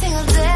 single day